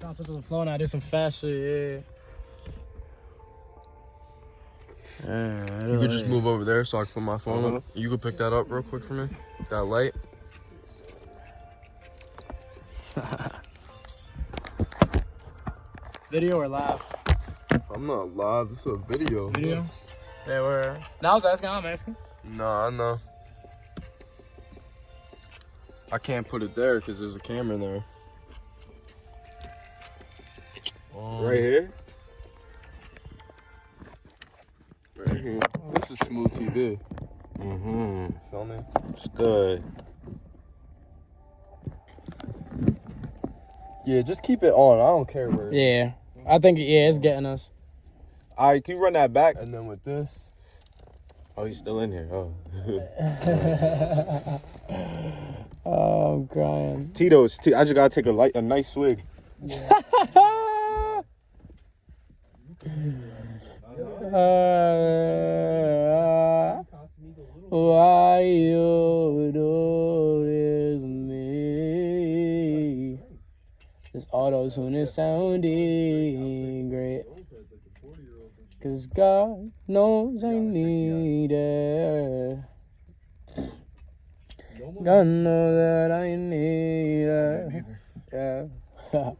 Trying to switch to the flow now. Did some fast shit. Yeah. You could just move over there so I can put my phone up. Uh-huh. You could pick that up real quick for me. That light. Video or live? I'm not live. This is a video. Video. Yeah, we're. Now I was asking. I'm asking. No, I know. I can't put it there because there's a camera there. Right here. Right here. This is smooth TV. Mm-hmm. Feel me? It's good. Yeah, just keep it on. I don't care where. Yeah. I think yeah, it's getting us. All right, can you run that back? And then with this, Oh, he's still in here. Oh. Oh, I'm crying. Tito's. T- I just gotta take a light, a nice swig. Uh, why you do me? This auto tune is sounding great. Cause God knows I need it. God knows that I need it. Yeah.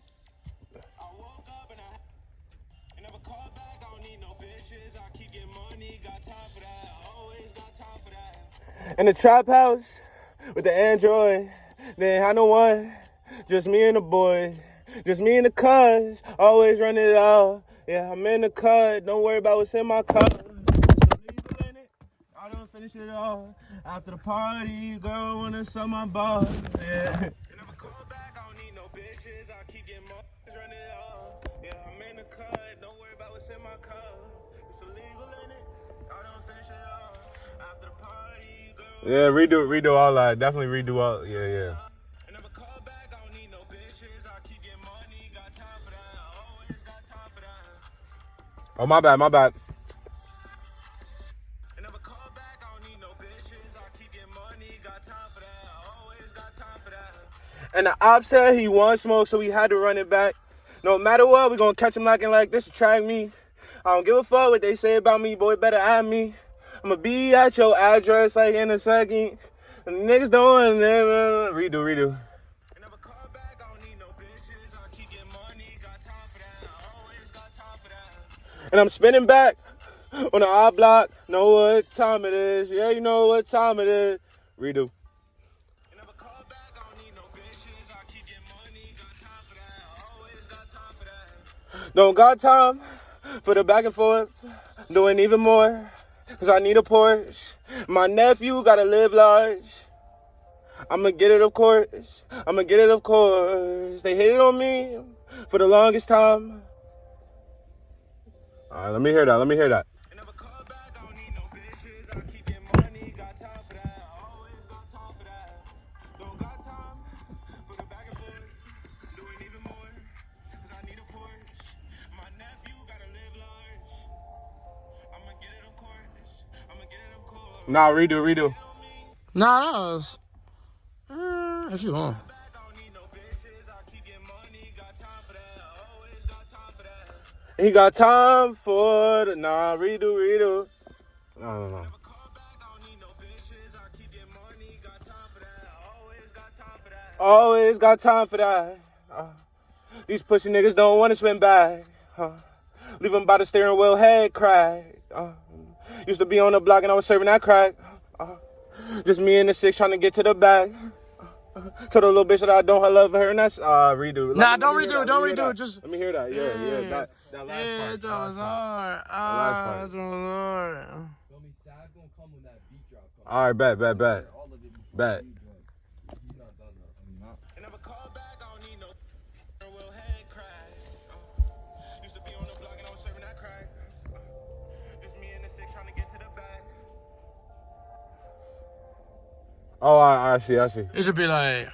In the trap house with the Android, they ain't had no one. Just me and the boys. Just me and the cuz. Always run it out. Yeah, I'm in the cut. Don't worry about what's in my cup. It. I don't finish it all. After the party, girl wanna sell my ball. Yeah. Never call back, I don't need no bitches. I keep getting more. Run it all. Yeah, I'm in the cut. Don't worry about what's in my cup. It's illegal in it. I don't finish it all. After the party. Yeah, redo, redo all that. Definitely redo all. Yeah, yeah. Never call back, I don't need no bitches. I keep getting money, got time for that. Always got time for that. Oh, my bad, my bad. Never call back, I don't need no bitches. I keep getting money, got time for that. Always got time for that. And the op said he won smoke, so we had to run it back. No matter what, we gonna catch him lacking like this to track me. I don't give a fuck what they say about me, boy, better at me. I'ma be at your address like in a second. Niggas don't want to redo, redo. Never call back, I don't need no bitches. I keep getting money, got time for that. Always got time for that. And I'm spinning back on the I block. Know what time it is. Yeah, you know what time it is. Redo. Never call back, I don't need no bitches. I keep getting money, got time for that. Always got time for that. Don't got time for the back and forth. Doing even more. Cause I need a Porsche. My nephew gotta live large. I'ma get it, of course. I'ma get it, of course. They hated on me for the longest time. All right, let me hear that. Let me hear that. Nah, redo, redo. Nah, that was. Uh, if you want. He got time for the nah, redo, redo. No, no, no. Always got time for that. Uh, these pussy niggas don't want to spend back. Uh, leave them by the steering wheel, head crack. Uh, used to be on the block and I was serving that crack. Uh, just me and the six trying to get to the back. Told the little bitch that I don't love her, and that's uh redo. Let Nah, me- don't redo it, that, don't let me hear redo that. it, just- let me hear that. Yeah, yeah, Yeah. that that last Yeah, part. it that was last part. hard. last Ah, part. it was hard. All right, bet, bet, bet, bet. Oh, I, I see, I see. It should be like,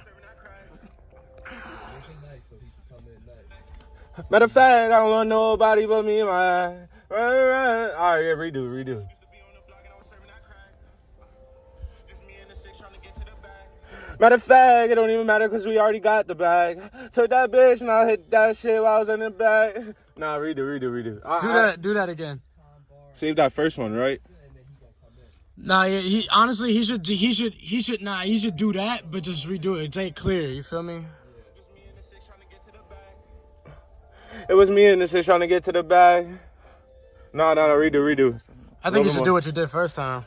Matter of fact, I don't want nobody but me and my. All right, yeah, redo, redo. Matter of fact, it don't even matter because we already got the bag. Took that bitch and I hit that shit while I was in the bag. Nah, redo, redo, redo. I, do I- that, do that again. Save that first one, right? Nah, yeah, he honestly he should he should he should nah he should do that, but just redo it. Take clear. You feel me? It was me and this is trying to get to the bag. No, no, no, redo, redo. I think you should more. do what you did first time.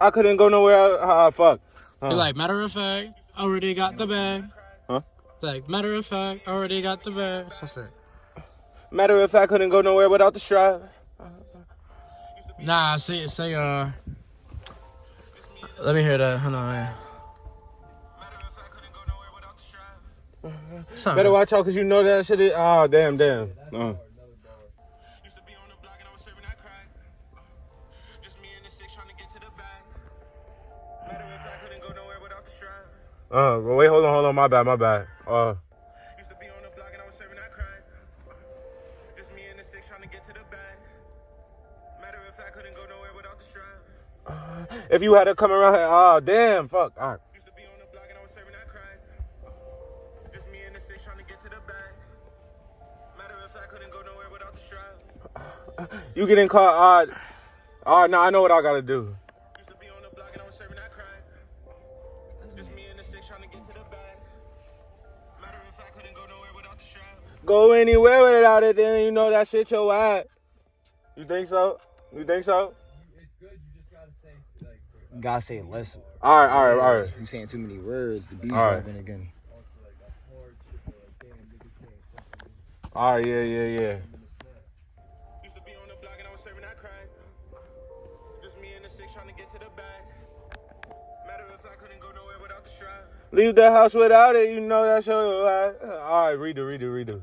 I couldn't go nowhere. Ah, fuck. Be like, matter of fact, already got the bag. Huh? Like, matter of fact, already got the bag. Some shit. Matter of fact, couldn't go nowhere without the strap. Nah, say say uh. Let me hear that. Hold on. Yeah. Something. Better watch out because you know that shit is. Oh, damn, damn. Uh. Uh, but wait, hold on, hold on. My bad, my bad. Uh, fact, couldn't go nowhere without the strap. Uh, if you had to come around here, oh, damn, fuck. All right. Used to be on the block and I was serving that crack. Uh, just me and the six trying to get to the bag. Matter of fact, couldn't go nowhere without the strap. You getting caught? Ah, uh, all right, now I know what I gotta do. Go anywhere without it, then you know that shit your ass. You think so? You think so? You just gotta say it less. All right, all right, all right. You saying too many words. The beat's All right. rapping again. All right, yeah, yeah, yeah. Used to be on the block and I was serving that crack. Just me and the six trying to get to the bag. Matter of fact, couldn't go nowhere without the strap. Leave the house without it, you know that's your ass. All right, redo, redo, redo.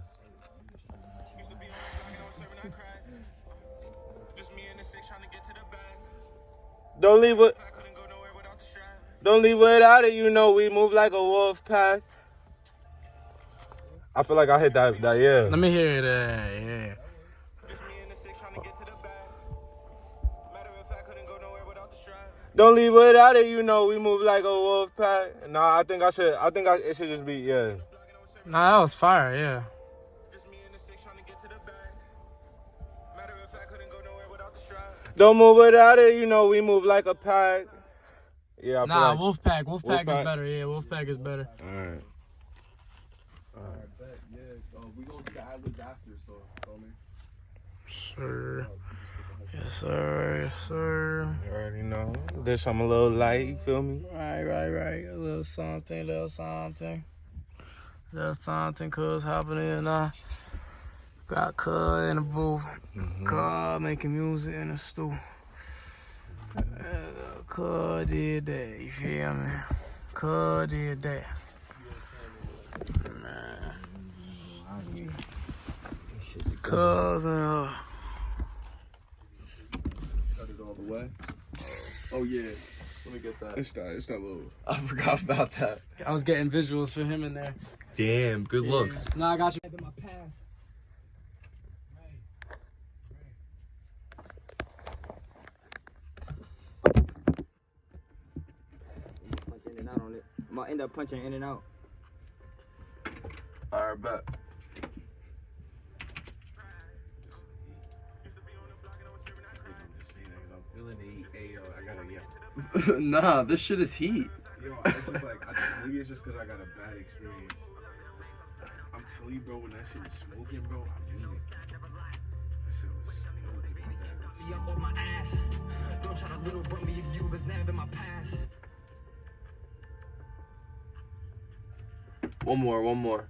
Don't leave it. I couldn't go nowhere without. Don't leave without it. You know we move like a wolf pack. I feel like I hit that. That yeah. Let me hear that. Yeah. Just me and the six trying to get to the bag. Matter of fact, couldn't go nowhere without the strap. Don't leave without it. You know we move like a wolf pack. Nah, I think I should. I think I, it should just be yeah. Nah, that was fire. Yeah. Don't move without it. You know we move like a pack. Yeah, I Nah, like. Wolfpack. Wolfpack is Wolfpack. better. Yeah, Wolfpack is better. All right. Sir. Yes, sir. Yes, sir. You already know. There's some a little light. You feel me? Right, right, right. A little something, little something. Little something, cuz hopping in now. Got cuz in the booth. Cuz making music in the stool. Uh, Cuz did that, you feel me? Cuz did that. Man. Cuz and uh, Cut it all the way. Oh yeah. Let me get that. It's that. It's that little. I forgot about that. I was getting visuals for him in there. Damn, good looks. Nah, I got you. Punch in and out on. I'm gonna end up punching in and out. Alright, bet. Feeling the heat. Hey, yo, I gotta yeah. nah, this shit is heat. Yo, it's just like I maybe it's just because I got a bad experience. I'm telling you, bro, when that shit was smoking, bro, I mean it. That shit was smoking. Be up on my ass. Don't try to little bro me if you was never in my past. One more, one more.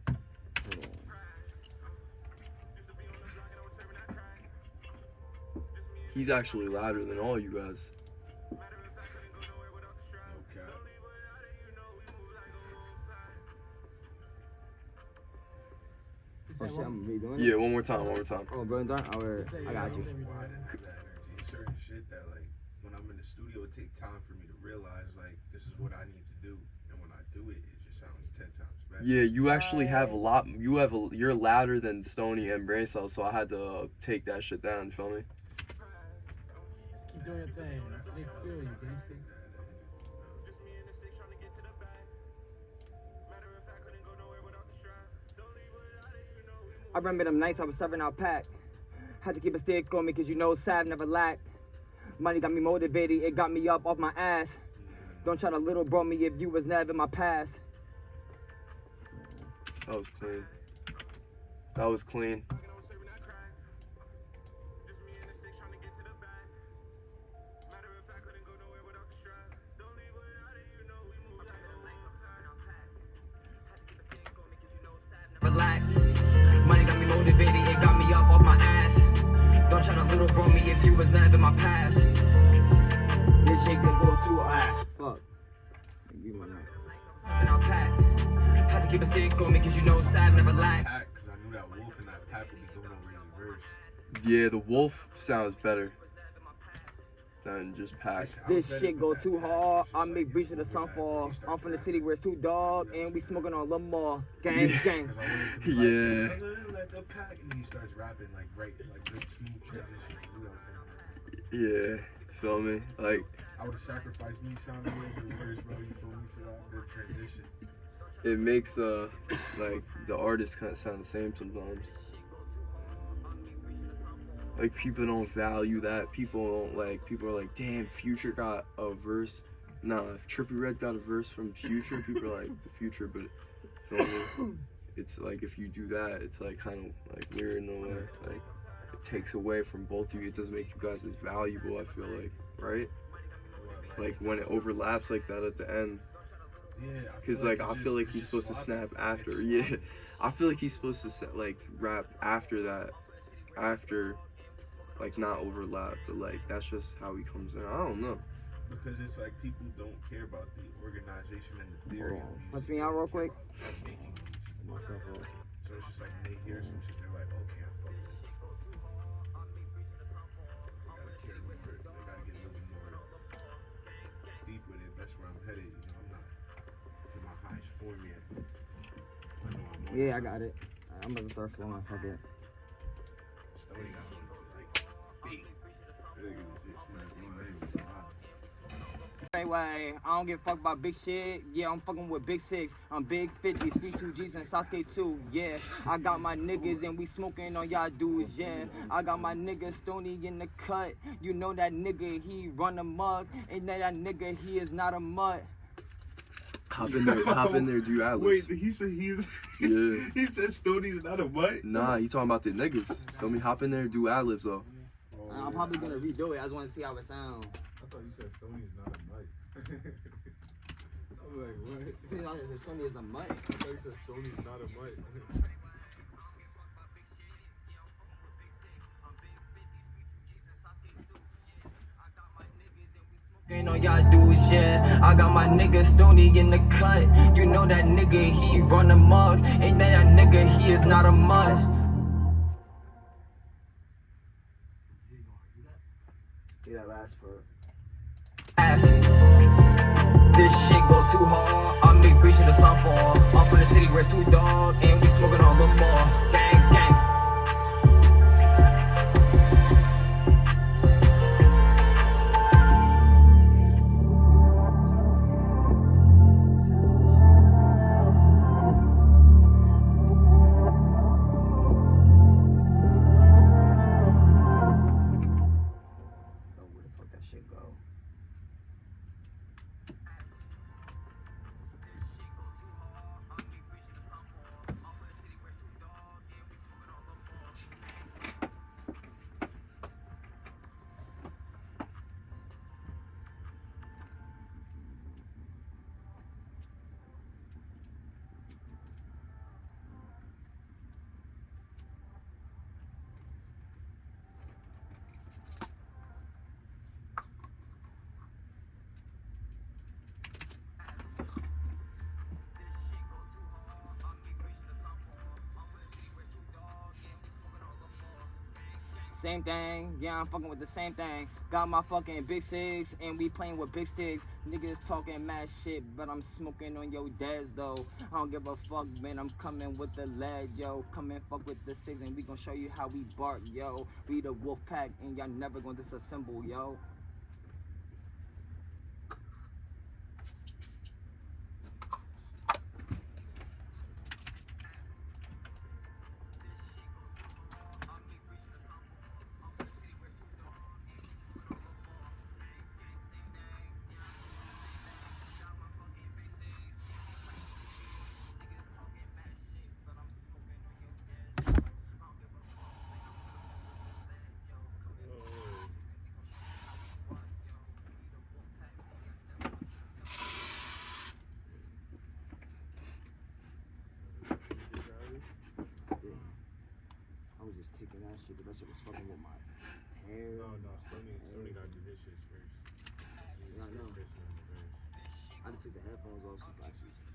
He's actually louder than all you guys. Oh shit, I'm redoing it. Yeah, one more time, one more time. Oh, bro, done. Oh, I got you. Why that, that energy, certain shit that like when I'm in the studio, it take time for me to realize like this is what I need to do, and when I do it, it just sounds ten times better. Yeah, you actually have a lot. You have a. You're louder than Stony and Brain Cells, so I had to uh, take that shit down. You feel me? Just keep doing your thing. They feel you, gangster. Just me and the six trying to get to the bag. Matter of fact, couldn't go nowhere without the strap. Don't leave without it, you know we move. I remember them nights I was serving out pack. Had to keep a stick on me cause you know Sav never lacked. Money got me motivated, it got me up off my ass. Don't try to little bro me if you was never in my past. That was clean. That was clean. Yeah, the wolf sounds better than just pack. This shit go too hard. I make breach of the sunfall. I'm from the city where it's too dog, and we smoking on Lamar. Gang, Yeah. gang. Cause I wanted to be Yeah. like, "Nigga, like the pack, and he starts rapping like right, like good smooth transition. You know what I'm saying? Yeah, feel me? Like, I would have sacrificed me sounding like the words, bro. You feel me for that good transition? it makes the like the artist kind of sound the same sometimes. Like people don't value that. People don't like. People are like, "Damn, Future got a verse." Nah, if Trippie Redd got a verse from Future, people are like the Future, but? It's like if you do that, it's like kind of like weird in a way. Like it takes away from both of you. It doesn't make you guys as valuable. I feel like, right? Like when it overlaps like that at the end. Yeah, I feel Cause like I just- feel like he's just supposed to snap after. Yeah. I feel like he's supposed to like rap after that, after, like not overlap, but like that's just how he comes in. I don't know. Because it's like people don't care about the organization and the theory. of music. Punch me out real quick. They're. So it's just like when they hear some shit, they're like, okay, I fuck with it. They gotta care more. They gotta get a little more deep with it. That's where I'm headed. You know, I'm not to my highest form yet. I know I'm Yeah, I got it. I'm about to start flowing. Fuck it. Stony got Anyway, I don't give a fuck about big shit. Yeah, I'm fucking with Big Six. I'm Big 50, Street 2 G's and Sasuke 2. Yeah, I got my niggas and we smoking on y'all dudes. Yeah, I got my nigga Stony in the cut. You know that nigga, he run a mug. And that that nigga, he is not a mutt. Hop in there, hop in there, do ad Wait, he said he's. Yeah. he said Stoney's not a what? Nah, he talking about the niggas. Feel me? Hop in there, do ad libs though. Oh, I'm probably gonna redo it. I just want to see how it sounds. I thought you said Stoney's not a mic. I was like, what? Stony is a mutt. I thought you said Stoney's not a mic. Ain't on y'all dudes, yeah. I got my nigga Stony in the cut. You know that nigga, he run a mug. Ain't that that nigga, he is not a mud. Ass. This shit go too hard. I make breach of the sunfall. I'm from the city where it's too dark, And we smoking on the more. Same thing. Yeah, I'm fucking with the same thing. Got my fucking big six, and we playing with big sticks. Niggas talking mad shit, but I'm smoking on your dads though. I don't give a fuck, man. I'm coming with the lead, yo. Come and fuck with the six, and we gonna show you how we bark, yo. We the wolf pack, and y'all never gonna disassemble, yo. That shit, but that shit was fucking with my hair. No, no, Sony, Sony gotta do his shit first. Yeah, I know. I just took the headphones off so you can actually.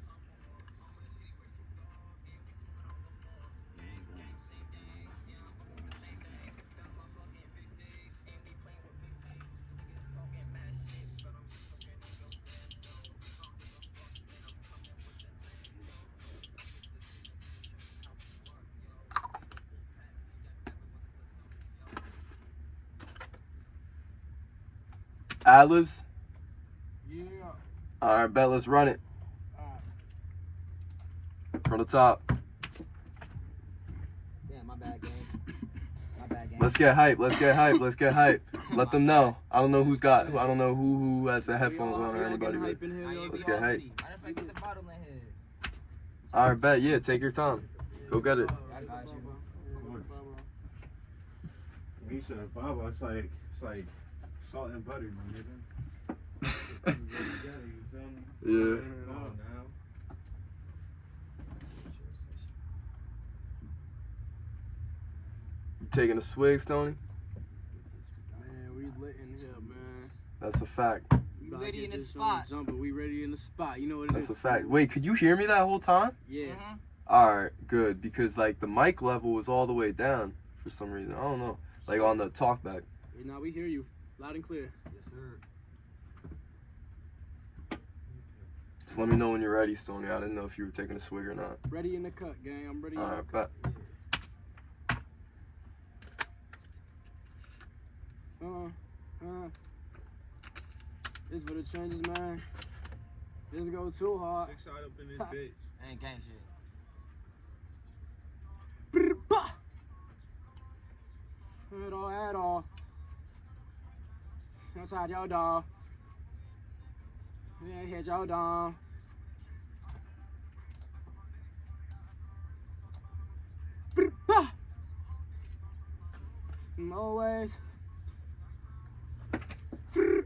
Ad-libs? Yeah. All right, bet. Let's run it. From the top. Damn, my bad game. My bad game. Let's get hype. Let's get hype. Let's get hype. Let them know. I don't know who's got. I don't know who who has the headphones on or anybody. But let's get hype. I get the bottle in here? All right, bet. Yeah, take your time. Go get it. I. He said, Baba, it's like it's like salt and butter, my nigga. Together, you feel me? Yeah. Come on now. Taking a swig, Stoney. Man, we lit in here, man. That's a fact. We ready in the spot. joint Jumping. We ready in the spot. You know what it is. That's a fact. Wait, could you hear me that whole time? Yeah. Mhm. All right, good. Because like the mic level was all the way down for some reason. I don't know. Like on the talkback. Now we hear you loud and clear. Yes, sir. Just let me know when you're ready, Stoney. I didn't know if you were taking a swig or not. Ready in the cut, gang. I'm ready in All the cut. bet. Uh, uh. This for the changes, man. This go too hard. Six side up in this bitch. Ain't gang shit. Outside your dog. Yeah, hit your. Brr, bah! Always. That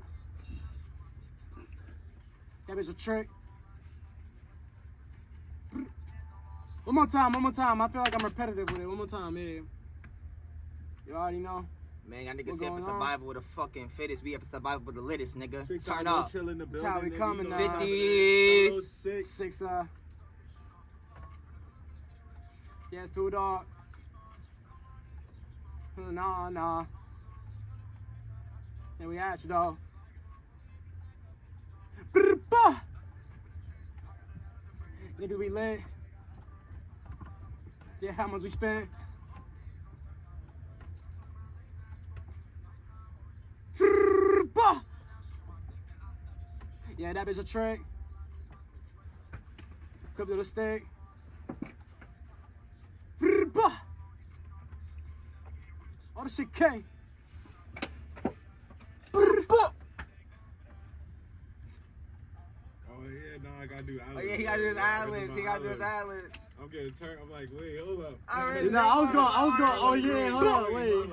bitch a trick. One more time, one more time. I feel like I'm repetitive with it. One more time, yeah. You already know. Man, y'all niggas What say for going on? survival with the fucking fittest, we have to survival with the littest, nigga. Six Turn side, up. Chill in the That's building. how we coming now. it 50s. is. Six. Six, uh. Yeah, it's too dark. Nah, nah. And we at you, though. Brr, bah! We lit. Yeah, how much we spent? Yeah, that bitch a trick. Clip to the stick. All the shit came. Oh yeah, no, I gotta do. Oh yeah, he gotta do his ad-libs. He gotta do his ad-libs. I'm getting turned. I'm like, wait, hold up. I Nah, I was going, I was going, oh yeah, hold on, wait.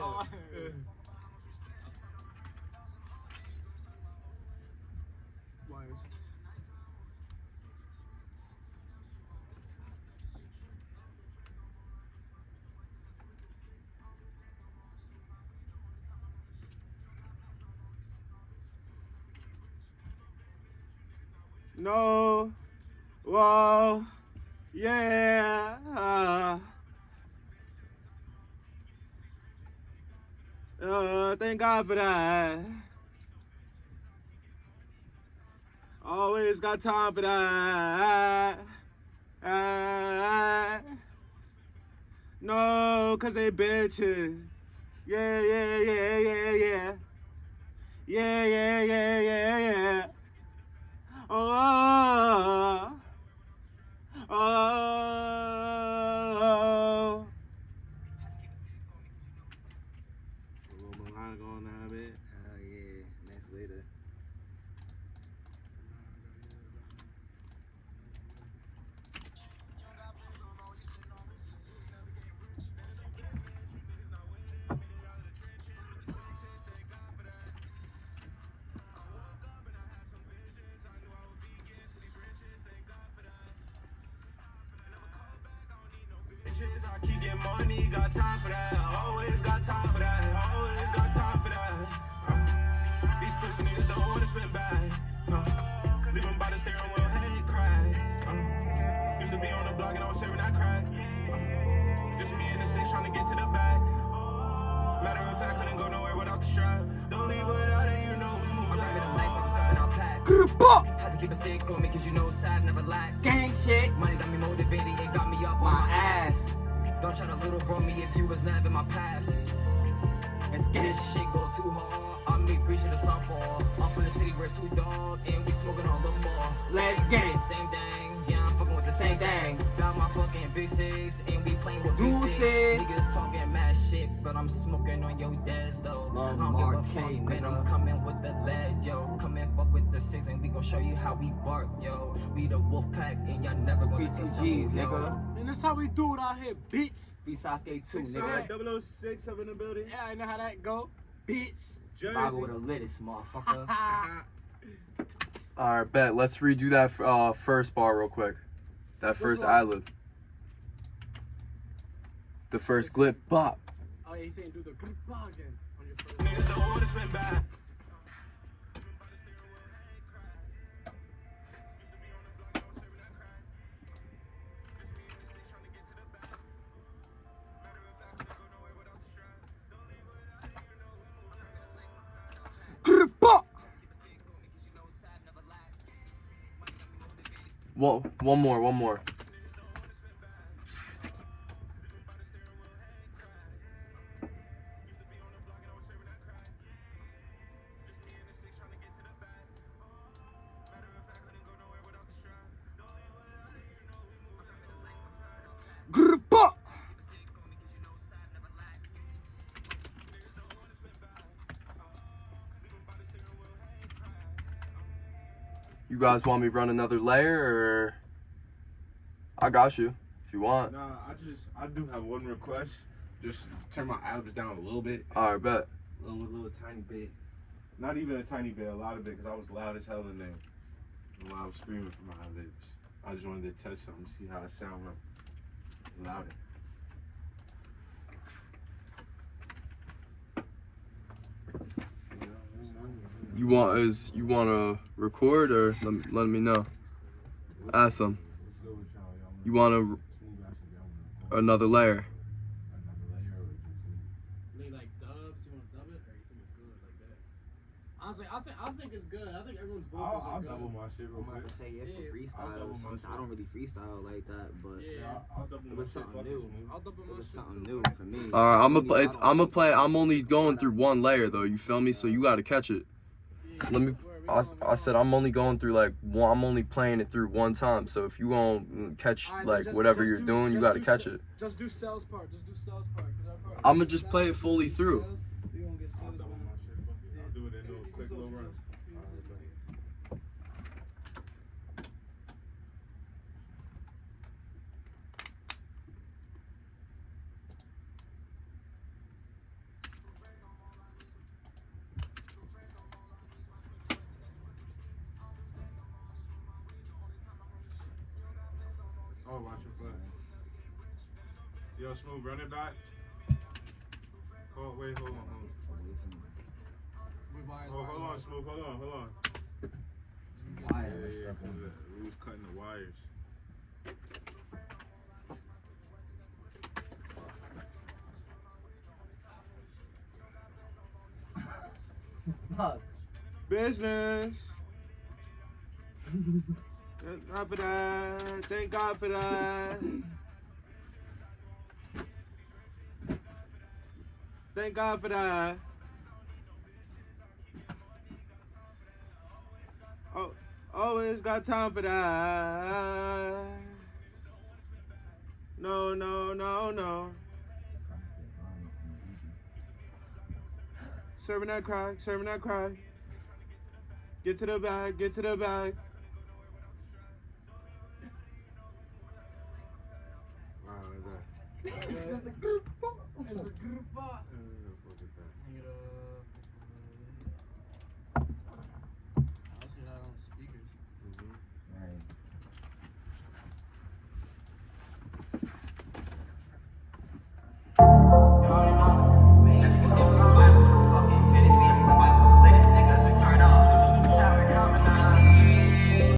No. Whoa. Yeah. Uh, thank God for that. Always got time for that. Ah, no, cause they bitches. Yeah, yeah, yeah, yeah, yeah. Yeah, yeah, yeah, yeah, yeah. Oh, got time for that. Always got time for that. Always got time for that. Uh, these pussy niggas don't wanna spend bad. Uh, leave 'em by the steering wheel, head crack. Uh, used to be on the block and I was serving that crack. Uh, just me and the six trying to get to the back. Matter of fact, couldn't go nowhere without the strap. Don't leave without it, you know we move I'm like rapping them nights, I'm out pack. Grr-bop! Had to keep a stick on me cause you know sad never lack. Gang shit. Money got me motivated, it got me up My my ass. ass. Don't try to little bro me if you was never in my past. Get This shit go too hard. I make free shit a sunfall. I'm from the city where it's too dog, and we smoking on the more. Let's get it. Same thing, yeah, I'm fucking with the same thing. Got my fucking V6, and we playing with Deuces. V6. Niggas talking mad shit, but I'm smoking on your desk though. Love I don't give a fuck, man. I'm coming with the lead, yo. Come and fuck with the six, and we gon' show you how we bark, yo. We the wolf pack, and y'all never gonna see some yo. nigga. And that's how we do it out here, bitch. Be Sasuke too, nigga. nine 006 up in the building. Yeah, I know how that go, bitch. Bible with a littest motherfucker. All right, bet. Let's redo that uh, first bar real quick. That first one? ad lib. The first glip bop. Oh yeah, he's saying do the good again on your first. One, one more, one more. Guys want me to run another layer or? I got you if you want. Nah, I just I do have one request. Just turn my albums down a little bit, All right, bet. a little, little tiny bit. Not even a tiny bit, a lot of it, because I was loud as hell in there. While I was screaming from my lips. I just wanted to test something, see how it sound louder. You want is you want to record or let me, let me know. Ask them. You want to another layer? They like dubs. You want to dub it, or you think it's good like that? Honestly, I think I think it's good. I think everyone's vocals I'll, are I'll good. double my shit real I'm about to say yeah Yeah, for I'll double I'm, shit. I don't really freestyle like that, but Yeah, Yeah, I'll, I'll double It was something new. I'll double it was something new for me. All right, I'm Me, gonna play. it's, I'm, gonna play. I'm only going through one layer though. You feel me? So you gotta catch it. Let me. I, I said. I'm only going through like one. I'm only playing it through one time. So if you gonna catch Alright, then like just- whatever just you're do- doing, you gotta do catch it. Just do sales part. Just do sales part. part- I'ma just play it fully through. Yo, smooth, run it back. Oh, wait, hold on, hold on. Oh, hold on, smooth, hold on, hold on. Wire Yeah, yeah, we was cutting the wires. Fuck. Business. Thank God for that. Thank God for that. Thank God for that. Oh, always got time for that. No, no, no, no. Serving that cry, serving that cry. Get to the bag, get to the bag. Wow, is that? It's group. It's group.